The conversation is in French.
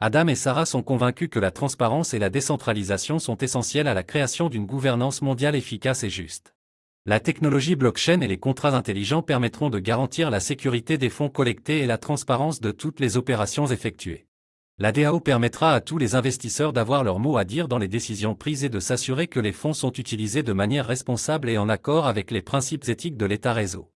Adam et Sarah sont convaincus que la transparence et la décentralisation sont essentielles à la création d'une gouvernance mondiale efficace et juste. La technologie blockchain et les contrats intelligents permettront de garantir la sécurité des fonds collectés et la transparence de toutes les opérations effectuées. La DAO permettra à tous les investisseurs d'avoir leur mot à dire dans les décisions prises et de s'assurer que les fonds sont utilisés de manière responsable et en accord avec les principes éthiques de l'État réseau.